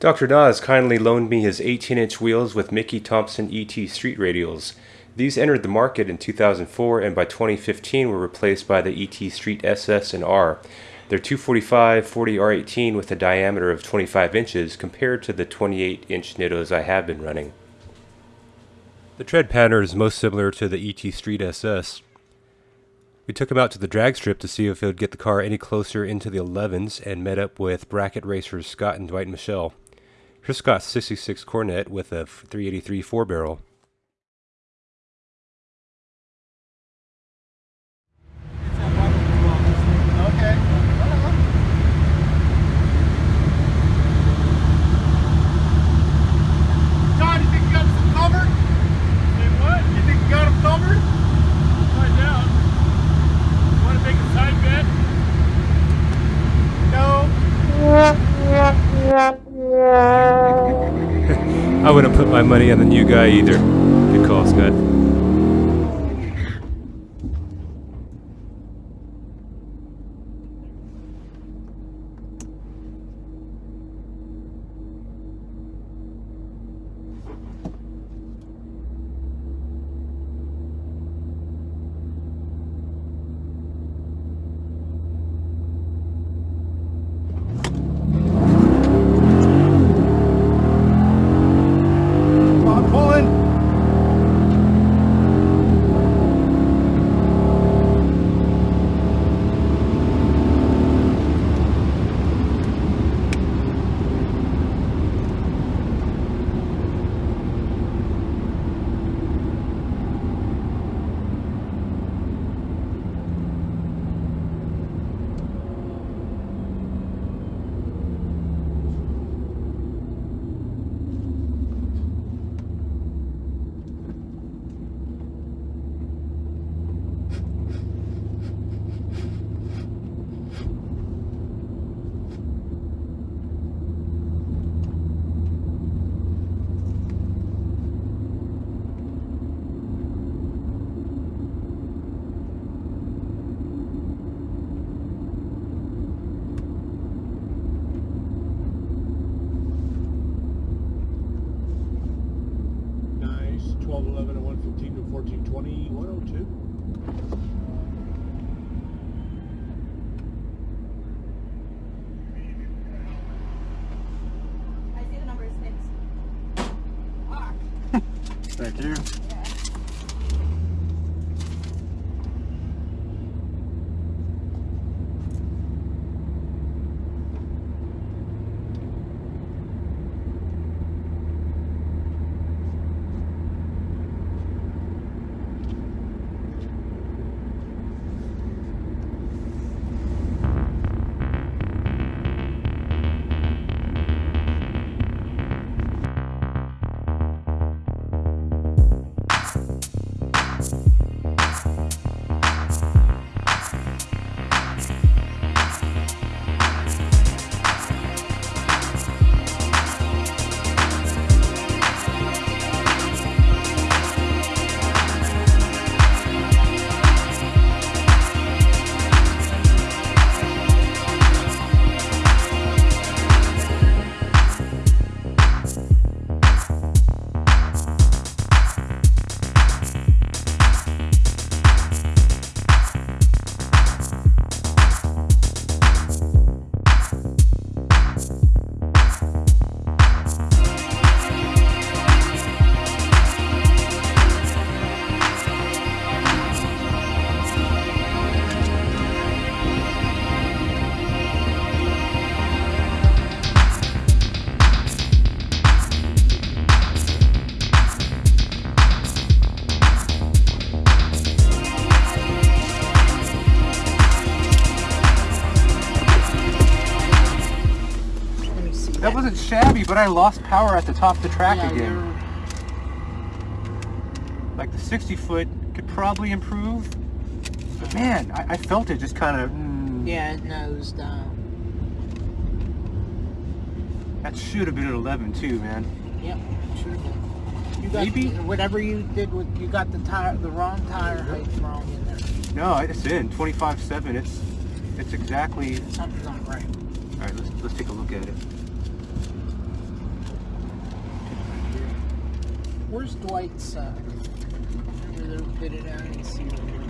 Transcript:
Dr. Dawes kindly loaned me his 18 inch wheels with Mickey Thompson ET street radials. These entered the market in 2004 and by 2015 were replaced by the ET Street SS and R. They're 245 40 R18 with a diameter of 25 inches compared to the 28 inch Nittos I have been running. The tread pattern is most similar to the ET Street SS. We took him out to the drag strip to see if it would get the car any closer into the 11s and met up with bracket racers Scott and Dwight Michelle. Here's Scott's 66 Coronet with a 383 four barrel. My money on the new guy either. Good call, Scott. 11, and 115 to 14, 20, 102. I see That wasn't shabby, but I lost power at the top of the track yeah, again. you're- Like the 60 foot could probably improve. But man, I, I felt it just kind of. Mm, Yeah, it nosed down. That should have been an 11 too, man. Yep, sure did. You got Maybe- whatever you did with you got the tire the wrong tire height wrong in there. No, it's in 25.7. It's it's exactly. Something's not right. All right, let's let's take a look at it. Where's Dwight's? Uh, out and see what